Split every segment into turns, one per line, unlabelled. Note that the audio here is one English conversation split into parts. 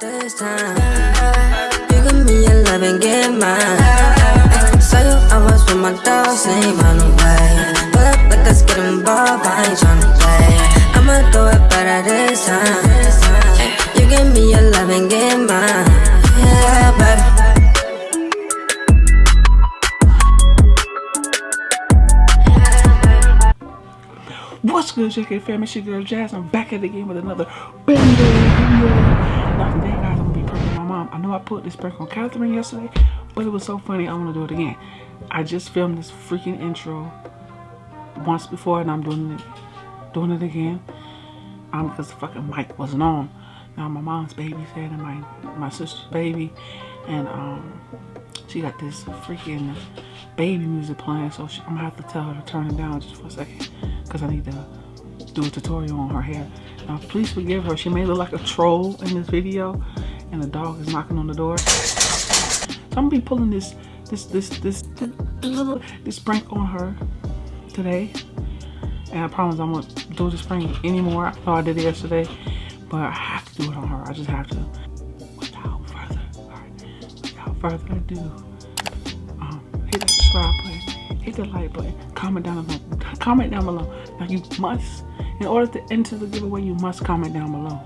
this time. You give me your love and get mine. Saw you, I was with my dogs, ain't run away. Pull up like let's get involved, I ain't tryna play. I'ma do it better this time. You give me your love and get mine. Yeah, baby.
What's good, JK fam? It's your girl Jazz. I'm back at the game with another guys, I'm gonna be pranking my mom. I know I put this prank on Catherine yesterday, but it was so funny. I'm gonna do it again. I just filmed this freaking intro once before, and I'm doing it, doing it again. Um, because the fucking mic wasn't on. Now my mom's babysitting my my sister's baby, and um, she got this freaking baby music playing. So she, I'm gonna have to tell her to turn it down just for a second because I need to do a tutorial on her hair. Now, please forgive her. She may look like a troll in this video, and the dog is knocking on the door. So I'm gonna be pulling this, this, this, this, this, this prank on her today. And I promise I won't do this prank anymore. I thought I did it yesterday, but I have to do it on her. I just have to. Without further, without further ado, um, hit that subscribe button, the like button, comment down below. Comment down below. Now you must, in order to enter the giveaway, you must comment down below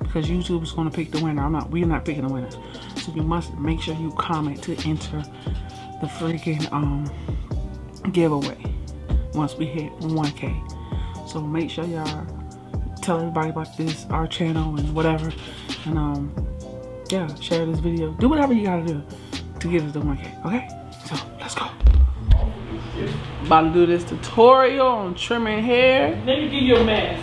because YouTube is going to pick the winner. I'm not. We're not picking the winners, so you must make sure you comment to enter the freaking um giveaway once we hit 1K. So make sure y'all tell everybody about this, our channel, and whatever, and um yeah, share this video. Do whatever you gotta do to get us to 1K. Okay, so let's go. About to do this tutorial on trimming hair. Let me give you a mask.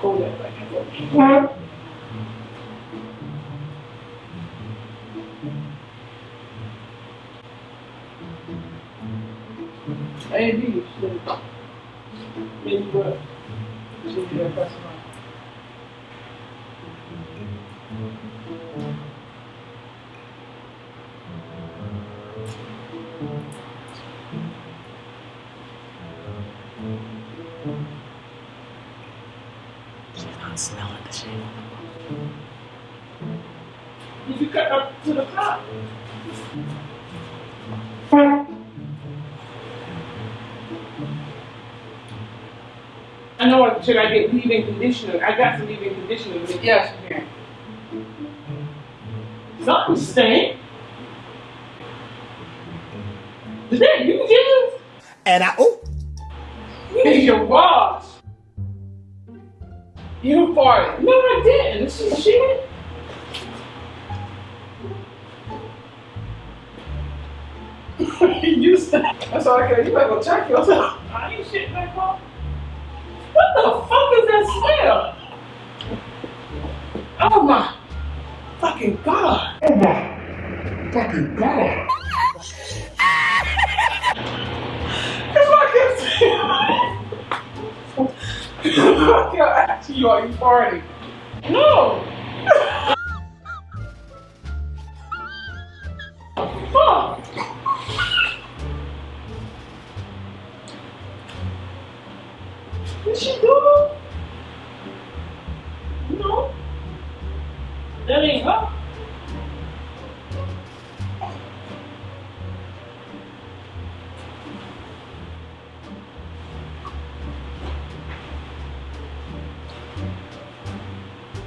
Hold a. She's not smelling the shit. You cut up to the top? Know. Should I get leave-in conditioner? I got some leave-in conditioner. Yes, you. Something stink. Is that you, Jim?
And I, oh,
You need your wash. You farted. No, I didn't. This is shit. you stink. That's all I can. You better go check yourself. I ain't shit back home. That smell? Oh my fucking god. Oh my fucking god. Cause I kept saying, I kept asking you, are you farting? No. No. That ain't her.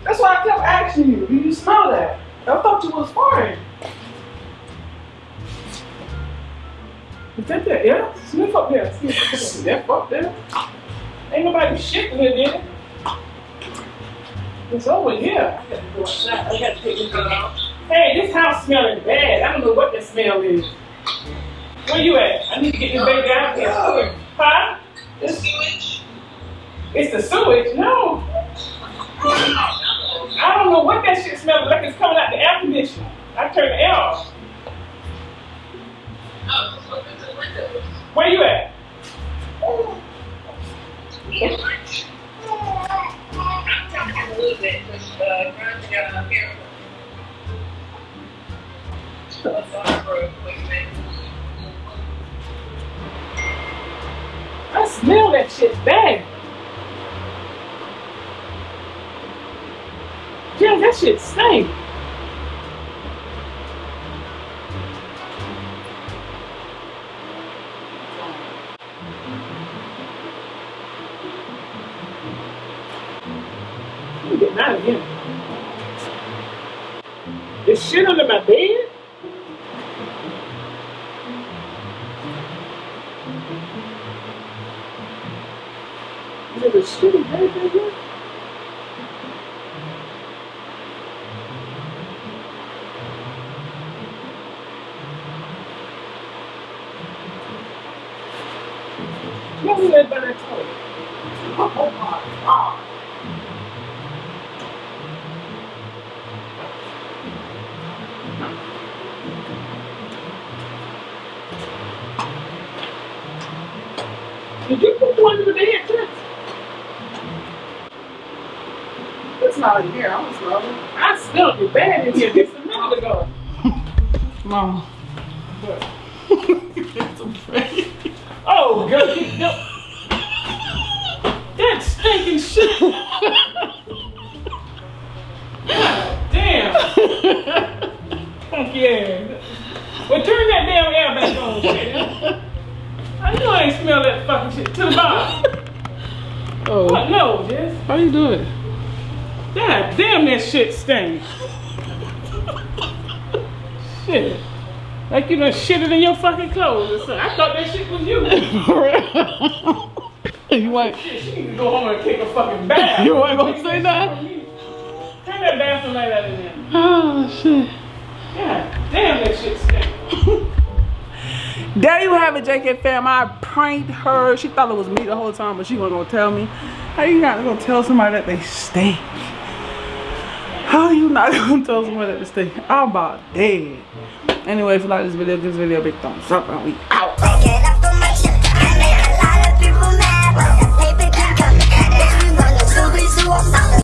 That's why I kept asking you. Do you smell that? I thought you was farting. Is that there? Yeah? Sniff up there. Sniff, up there. Ain't nobody shitting here, did it? It's over here. I gotta go. I gotta take this out. Hey, this house smelling bad. I don't know what the smell is. Where you at? I need to get this baby out here. Huh?
The sewage.
It's the sewage? No. I don't know what that shit smells like. It's coming out the air conditioner. I turned the air off. Where you at?
Yeah.
Bad. Yeah, that shit stink. I'm getting out of here. There's shit under my bed? There's a shit in bed here? What my god. Did you put one in the bed, too?
It's not in here. I don't smell.
I smelled it bad in here just a minute ago. What? Oh, girl, you know. That stinking shit. God damn. Fuck yeah. Well, turn that damn air back on, shit. I know I ain't smell that fucking shit. To the bottom.
Oh.
What? No, Jess.
How you do it?
God damn, that shit stinks. shit. Like you done shitted in your fucking clothes or something. I thought that shit was you.
you ain't.
Shit, she need to go home and take a fucking bath.
You ain't gonna say that?
Turn that bathroom light out in there.
Oh shit.
God damn, that shit stinks.
There you have it, JK fam. I pranked her. She thought it was me the whole time, but she wasn't gonna tell me. How you not gonna tell somebody that they stink? How you not gonna tell somebody that they stink? I'm about dead. Anyway, if you like this video, give this video a big thumbs up and we out.